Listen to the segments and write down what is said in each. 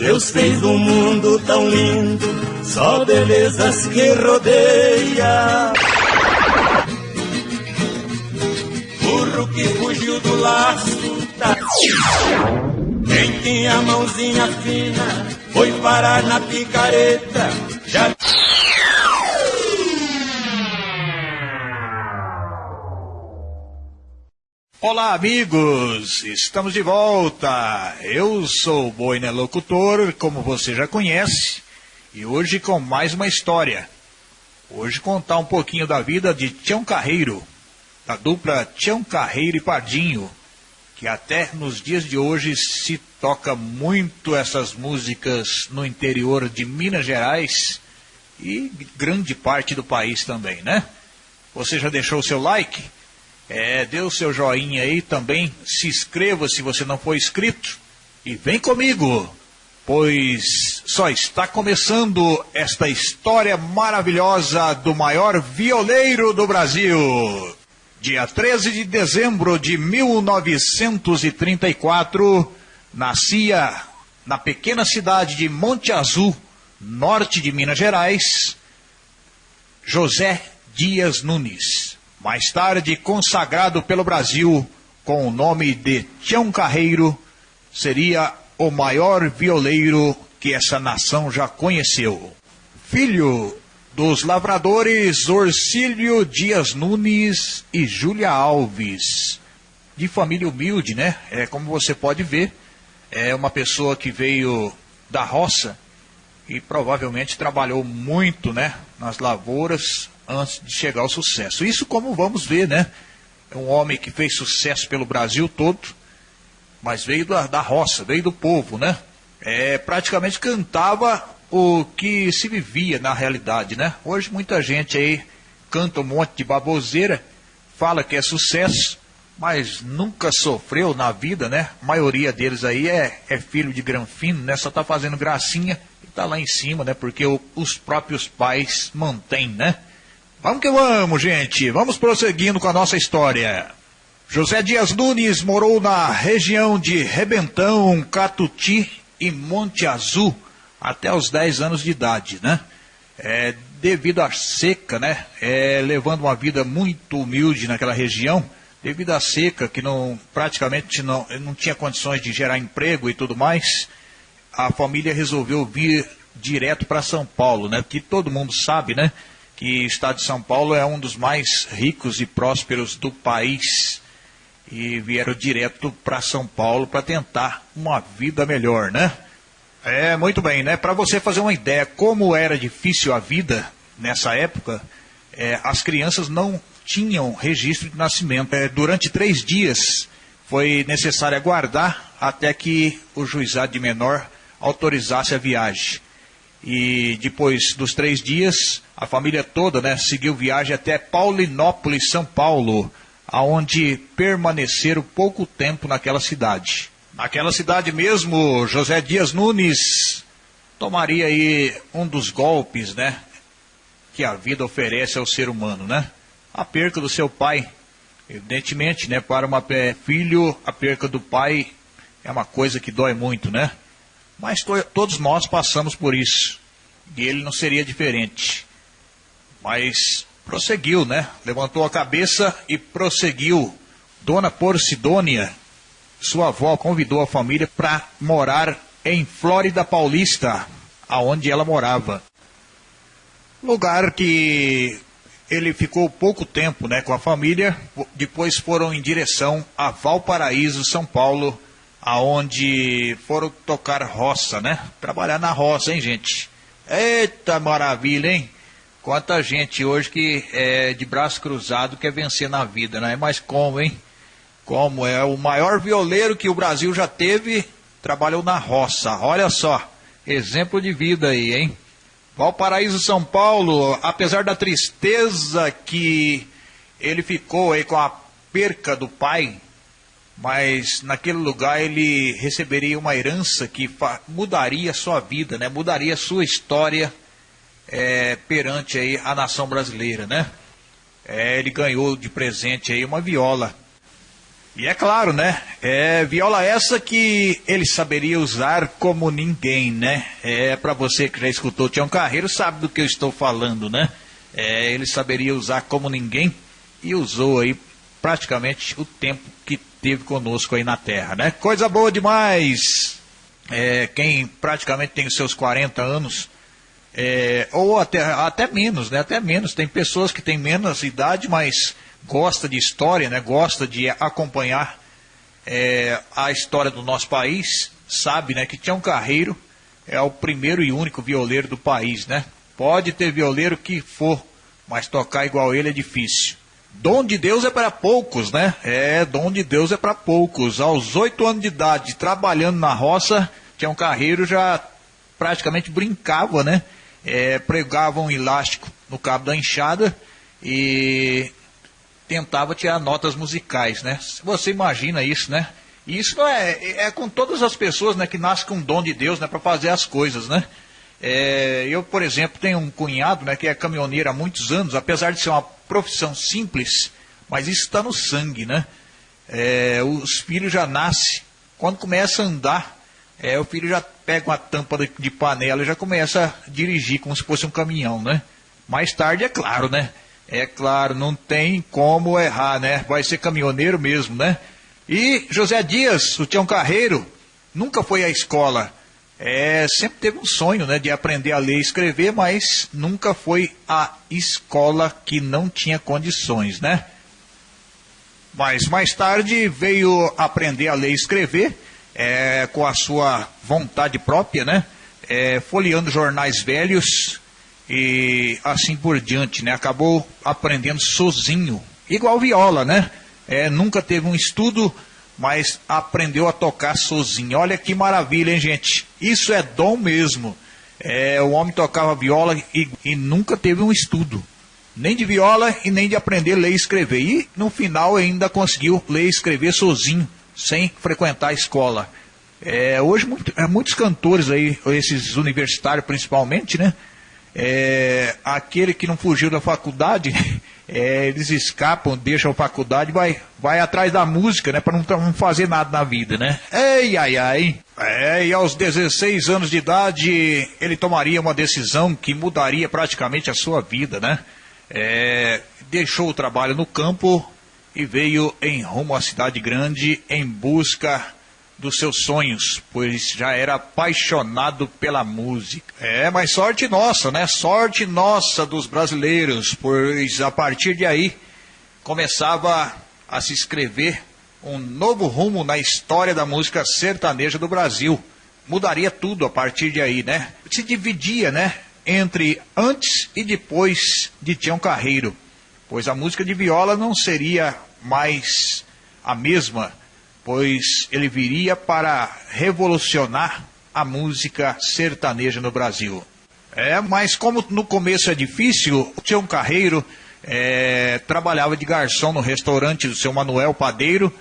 Deus fez um mundo tão lindo, só belezas que rodeia. Burro que fugiu do laço, tá... quem tinha mãozinha fina foi parar na picareta. Olá, amigos! Estamos de volta! Eu sou o Boina Locutor, como você já conhece, e hoje com mais uma história. Hoje contar um pouquinho da vida de Tião Carreiro, da dupla Tião Carreiro e Pardinho, que até nos dias de hoje se toca muito essas músicas no interior de Minas Gerais e grande parte do país também, né? Você já deixou o seu like? É, dê o seu joinha aí também, se inscreva se você não for inscrito. E vem comigo, pois só está começando esta história maravilhosa do maior violeiro do Brasil. Dia 13 de dezembro de 1934, nascia na pequena cidade de Monte Azul, norte de Minas Gerais, José Dias Nunes mais tarde consagrado pelo Brasil com o nome de Tião Carreiro, seria o maior violeiro que essa nação já conheceu. Filho dos lavradores Orcílio Dias Nunes e Júlia Alves, de família humilde, né? É como você pode ver, é uma pessoa que veio da roça e provavelmente trabalhou muito, né, nas lavouras antes de chegar ao sucesso. Isso como vamos ver, né? É um homem que fez sucesso pelo Brasil todo, mas veio da, da roça, veio do povo, né? É, praticamente cantava o que se vivia na realidade, né? Hoje muita gente aí canta um monte de baboseira, fala que é sucesso, mas nunca sofreu na vida, né? A maioria deles aí é, é filho de granfino, né? Só tá fazendo gracinha e tá lá em cima, né? Porque o, os próprios pais mantêm, né? Vamos que vamos, gente. Vamos prosseguindo com a nossa história. José Dias Nunes morou na região de Rebentão, Catuti e Monte Azul até os 10 anos de idade, né? É, devido à seca, né? É, levando uma vida muito humilde naquela região, devido à seca, que não, praticamente não, não tinha condições de gerar emprego e tudo mais, a família resolveu vir direto para São Paulo, né? Que todo mundo sabe, né? Que o estado de São Paulo é um dos mais ricos e prósperos do país. E vieram direto para São Paulo para tentar uma vida melhor, né? É, muito bem, né? Para você fazer uma ideia como era difícil a vida nessa época, é, as crianças não tinham registro de nascimento. É, durante três dias foi necessário aguardar até que o juizado de menor autorizasse a viagem. E depois dos três dias, a família toda né, seguiu viagem até Paulinópolis, São Paulo, aonde permaneceram pouco tempo naquela cidade. Naquela cidade mesmo, José Dias Nunes tomaria aí um dos golpes, né, que a vida oferece ao ser humano, né? A perca do seu pai, evidentemente, né, para um filho, a perca do pai é uma coisa que dói muito, né? Mas to todos nós passamos por isso. E ele não seria diferente. Mas prosseguiu, né? Levantou a cabeça e prosseguiu. Dona Porcidônia, sua avó, convidou a família para morar em Flórida Paulista, aonde ela morava. Lugar que ele ficou pouco tempo né, com a família, depois foram em direção a Valparaíso, São Paulo, aonde foram tocar roça, né? Trabalhar na roça, hein, gente? Eita maravilha, hein? Quanta gente hoje que é de braço cruzado quer vencer na vida, né? Mas como, hein? Como é o maior violeiro que o Brasil já teve, trabalhou na roça. Olha só, exemplo de vida aí, hein? Valparaíso, São Paulo, apesar da tristeza que ele ficou aí com a perca do pai, mas naquele lugar ele receberia uma herança que mudaria sua vida, né? mudaria sua história é, perante aí a nação brasileira. Né? É, ele ganhou de presente aí uma viola. E é claro, né? É viola essa que ele saberia usar como ninguém, né? É para você que já escutou Tião Carreiro sabe do que eu estou falando, né? É, ele saberia usar como ninguém e usou aí praticamente o tempo que teve conosco aí na Terra, né? Coisa boa demais. É, quem praticamente tem os seus 40 anos é, ou até, até menos, né? Até menos. Tem pessoas que têm menos idade, mas gosta de história, né? Gosta de acompanhar é, a história do nosso país, sabe, né? Que Tião Carreiro é o primeiro e único violeiro do país, né? Pode ter violeiro que for, mas tocar igual ele é difícil. Dom de Deus é para poucos, né? É, dom de Deus é para poucos. Aos oito anos de idade, trabalhando na roça, Tião Carreiro já praticamente brincava, né? é, pregava um elástico no cabo da enxada e tentava tirar notas musicais, né? Você imagina isso, né? Isso é, é com todas as pessoas, né, que nascem com o dom de Deus, né, para fazer as coisas, né? É, eu, por exemplo, tenho um cunhado, né, que é caminhoneiro há muitos anos, apesar de ser uma profissão simples, mas isso está no sangue, né? É, os filhos já nascem, quando começa a andar, é, o filho já pega uma tampa de, de panela e já começa a dirigir como se fosse um caminhão, né? Mais tarde, é claro, né? É claro, não tem como errar, né? Vai ser caminhoneiro mesmo, né? E José Dias, o Tião Carreiro, nunca foi à escola. É, sempre teve um sonho, né, de aprender a ler e escrever, mas nunca foi à escola que não tinha condições, né? Mas mais tarde veio aprender a ler e escrever é, com a sua vontade própria, né? É, folheando jornais velhos e assim por diante, né? Acabou aprendendo sozinho, igual viola, né? É, nunca teve um estudo, mas aprendeu a tocar sozinho. Olha que maravilha, hein, gente? Isso é dom mesmo. É, o homem tocava viola e, e nunca teve um estudo nem de viola e nem de aprender a ler e escrever. E no final ainda conseguiu ler e escrever sozinho sem frequentar a escola. É, hoje muito, é, muitos cantores aí, esses universitários principalmente, né? É, aquele que não fugiu da faculdade, é, eles escapam, deixam a faculdade, vai, vai atrás da música, né? Para não, não, fazer nada na vida, né? Ei, ai, ai. É, e aos 16 anos de idade, ele tomaria uma decisão que mudaria praticamente a sua vida, né? É, deixou o trabalho no campo e veio em rumo à cidade grande em busca dos seus sonhos, pois já era apaixonado pela música. É, mas sorte nossa, né? Sorte nossa dos brasileiros, pois a partir de aí começava a se escrever um novo rumo na história da música sertaneja do Brasil. Mudaria tudo a partir de aí, né? Se dividia, né? Entre antes e depois de Tião Carreiro pois a música de viola não seria mais a mesma, pois ele viria para revolucionar a música sertaneja no Brasil. É, mas como no começo é difícil, o Tião Carreiro é, trabalhava de garçom no restaurante do seu Manuel Padeiro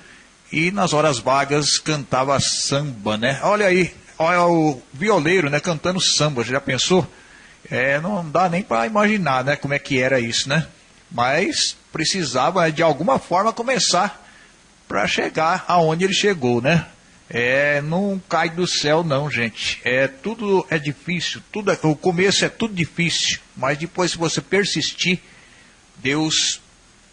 e nas horas vagas cantava samba, né? Olha aí, olha o violeiro, né, cantando samba, já pensou? É, não dá nem para imaginar, né, como é que era isso, né? mas precisava de alguma forma começar para chegar aonde ele chegou, né? É, não cai do céu não, gente. É tudo é difícil, tudo é, o começo é tudo difícil, mas depois se você persistir, Deus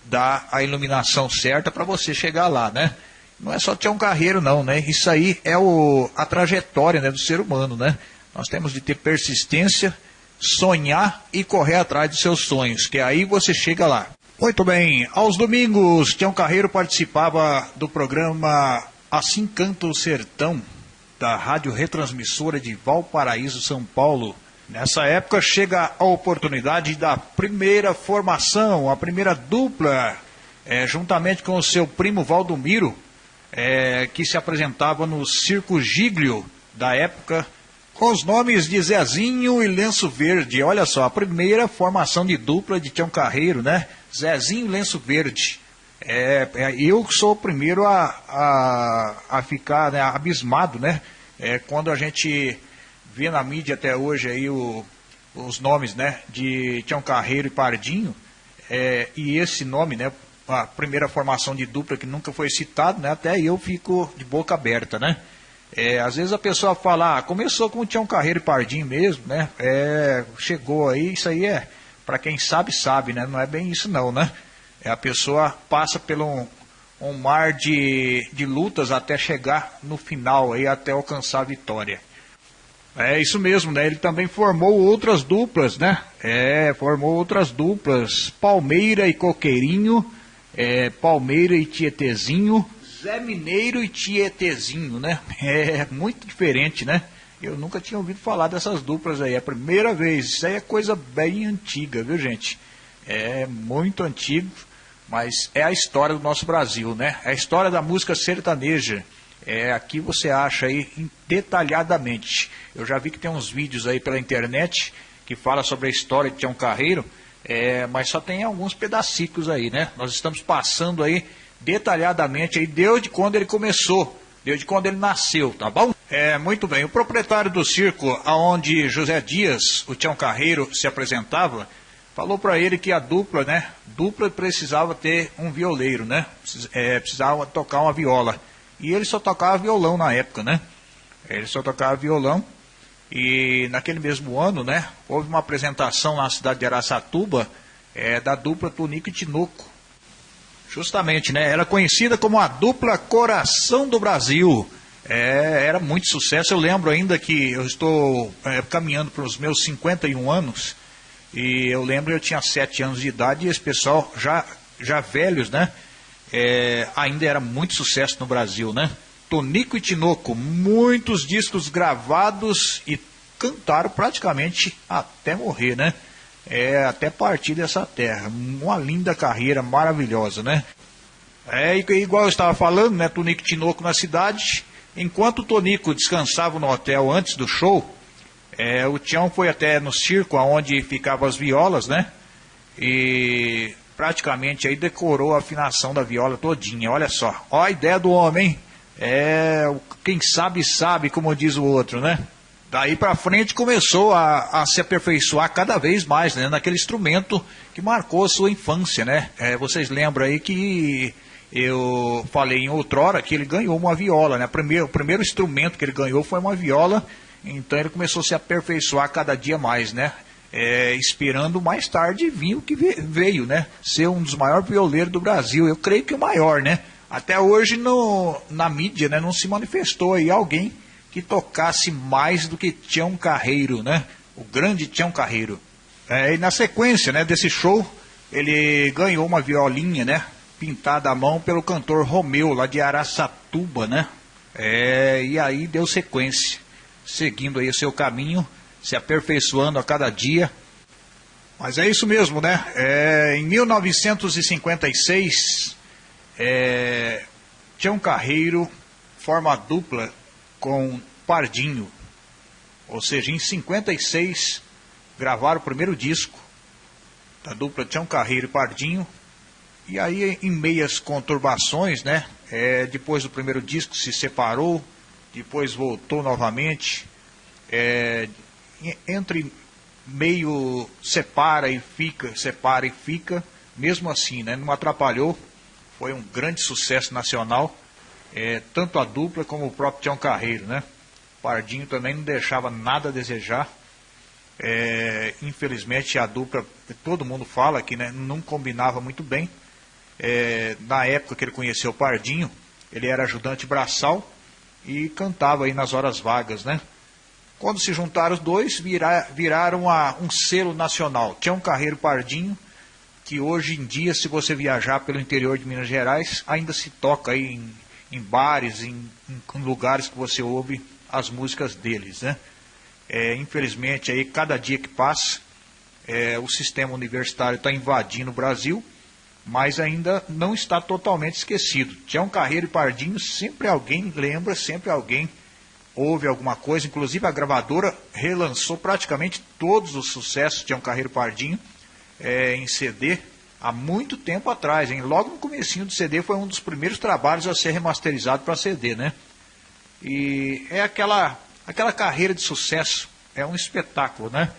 dá a iluminação certa para você chegar lá, né? Não é só ter um carreiro não, né? Isso aí é o, a trajetória né, do ser humano, né? Nós temos de ter persistência sonhar e correr atrás dos seus sonhos, que aí você chega lá. Muito bem, aos domingos, Tião Carreiro participava do programa Assim Canta o Sertão, da rádio retransmissora de Valparaíso, São Paulo. Nessa época chega a oportunidade da primeira formação, a primeira dupla, é, juntamente com o seu primo Valdomiro, é, que se apresentava no Circo Giglio da época, com os nomes de Zezinho e Lenço Verde. Olha só, a primeira formação de dupla de Tião Carreiro, né? Zezinho Lenço Verde. É, é, eu sou o primeiro a, a, a ficar né, abismado, né? É, quando a gente vê na mídia até hoje aí o, os nomes, né? De Tião Carreiro e Pardinho. É, e esse nome, né? a primeira formação de dupla que nunca foi citado, né? Até eu fico de boca aberta, né? É, às vezes a pessoa fala, ah, começou com o Tião Carreiro e Pardinho mesmo, né? É, chegou aí, isso aí é, para quem sabe, sabe, né? Não é bem isso não, né? É, a pessoa passa pelo um, um mar de, de lutas até chegar no final, aí, até alcançar a vitória. É isso mesmo, né? Ele também formou outras duplas, né? É, formou outras duplas. Palmeira e Coqueirinho, é, Palmeira e Tietezinho, Zé Mineiro e Tietezinho, né? É muito diferente, né? Eu nunca tinha ouvido falar dessas duplas aí, é a primeira vez. Isso aí é coisa bem antiga, viu, gente? É muito antigo, mas é a história do nosso Brasil, né? É a história da música sertaneja. É, aqui você acha aí detalhadamente. Eu já vi que tem uns vídeos aí pela internet que fala sobre a história de Tião Carreiro, é, mas só tem alguns pedacinhos aí, né? Nós estamos passando aí detalhadamente aí desde quando ele começou, desde quando ele nasceu, tá bom? É, muito bem. O proprietário do circo aonde José Dias, o Tião Carreiro, se apresentava, falou para ele que a dupla, né? Dupla precisava ter um violeiro, né? É, precisava tocar uma viola. E ele só tocava violão na época, né? Ele só tocava violão. E naquele mesmo ano, né, houve uma apresentação na cidade de Araçatuba é, da dupla Tunico e Tinoco. Justamente, né? Era conhecida como a dupla Coração do Brasil. É, era muito sucesso. Eu lembro ainda que eu estou é, caminhando para os meus 51 anos. E eu lembro eu tinha 7 anos de idade e esse pessoal já, já velhos, né? é, ainda era muito sucesso no Brasil, né? Tonico e Tinoco, muitos discos gravados e cantaram praticamente até morrer, né? É, até partir dessa terra. Uma linda carreira, maravilhosa, né? É igual eu estava falando, né? Tonico e Tinoco na cidade. Enquanto o Tonico descansava no hotel antes do show, é, o Tião foi até no circo onde ficavam as violas, né? E praticamente aí decorou a afinação da viola todinha. Olha só, ó a ideia do homem, é quem sabe sabe, como diz o outro, né? Daí para frente começou a, a, se aperfeiçoar cada vez mais, né? Naquele instrumento que marcou a sua infância, né? É, vocês lembram aí que eu falei em outrora que ele ganhou uma viola, né? Primeiro, o primeiro instrumento que ele ganhou foi uma viola, então ele começou a se aperfeiçoar cada dia mais, né? é, esperando mais tarde vir o que veio, né? Ser um dos maiores violeiros do Brasil. Eu creio que o maior, né? Até hoje no, na mídia né, não se manifestou aí alguém que tocasse mais do que Tião Carreiro, né? O grande Tião Carreiro. É, e na sequência né, desse show, ele ganhou uma violinha, né? Pintada à mão pelo cantor Romeu, lá de Araçatuba, né? É, e aí deu sequência, seguindo aí o seu caminho se aperfeiçoando a cada dia. Mas é isso mesmo, né? É, em 1956, é, Tião Carreiro forma dupla com Pardinho. Ou seja, em 56 gravaram o primeiro disco da dupla Tião Carreiro e Pardinho. E aí, em meias conturbações, né? É, depois do primeiro disco se separou, depois voltou novamente. É, entre meio separa e fica, separa e fica, mesmo assim, né, não atrapalhou, foi um grande sucesso nacional, é, tanto a dupla como o próprio Tião Carreiro, né? Pardinho também não deixava nada a desejar. É, infelizmente a dupla, todo mundo fala que né, não combinava muito bem. É, na época que ele conheceu o Pardinho, ele era ajudante braçal e cantava aí nas horas vagas, né? Quando se juntaram os dois, vira, viraram a, um selo nacional. Um Carreiro Pardinho, que hoje em dia, se você viajar pelo interior de Minas Gerais, ainda se toca aí em, em bares, em, em, lugares que você ouve as músicas deles. Né? É, infelizmente, aí, cada dia que passa, é, o sistema universitário está invadindo o Brasil, mas ainda não está totalmente esquecido. Um Carreiro e Pardinho, sempre alguém lembra, sempre alguém houve alguma coisa, inclusive a gravadora relançou praticamente todos os sucessos de Um Carreiro Pardinho é, em CD há muito tempo atrás, hein? logo no comecinho do CD foi um dos primeiros trabalhos a ser remasterizado para CD, né? E é aquela, aquela carreira de sucesso, é um espetáculo, né?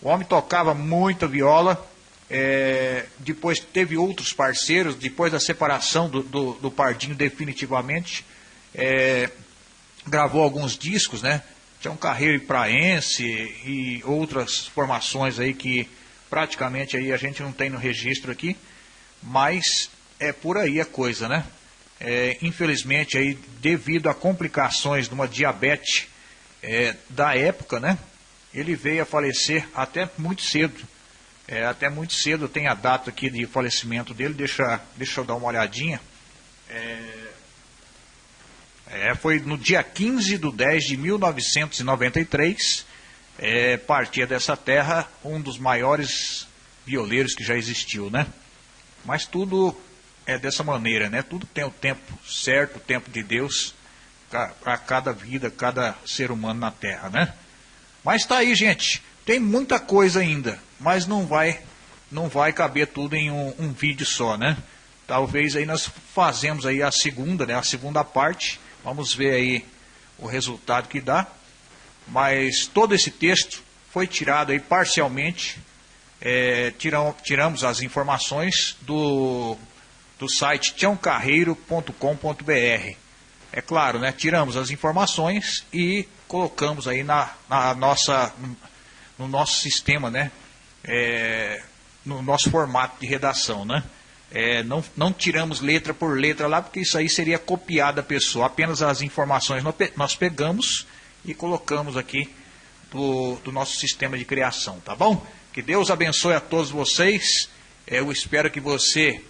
O homem tocava muita viola, É, depois teve outros parceiros, depois da separação do, do, do Pardinho definitivamente, é, gravou alguns discos, né? Tinha um carreiro praense e outras formações aí que praticamente aí a gente não tem no registro aqui, mas é por aí a coisa, né? É, infelizmente aí devido a complicações de uma diabetes é, da época, né? Ele veio a falecer até muito cedo. É, até muito cedo tem a data aqui de falecimento dele, deixa, deixa eu dar uma olhadinha. É, é, foi no dia 15 de 10 de 1993, é, partia dessa terra um dos maiores violeiros que já existiu, né? Mas tudo é dessa maneira, né? Tudo tem o tempo certo, o tempo de Deus para cada vida, cada ser humano na Terra, né? Mas tá aí, gente. Tem muita coisa ainda, mas não vai, não vai caber tudo em um, um vídeo só, né? Talvez aí nós fazemos aí a segunda, né? A segunda parte Vamos ver aí o resultado que dá. Mas todo esse texto foi tirado aí parcialmente. É, tiram, tiramos as informações do, do site tiãocarreiro.com.br. É claro, né? Tiramos as informações e colocamos aí na, na nossa, no nosso sistema, né? É, no nosso formato de redação, né? É, não, não tiramos letra por letra lá, porque isso aí seria copiar da pessoa. Apenas as informações nós pegamos e colocamos aqui do, do nosso sistema de criação, tá bom? Que Deus abençoe a todos vocês. Eu espero que você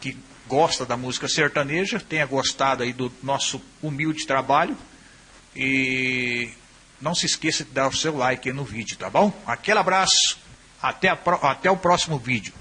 que gosta da música sertaneja tenha gostado aí do nosso humilde trabalho. E não se esqueça de dar o seu like no vídeo, tá bom? Aquele abraço, até, a, até o próximo vídeo.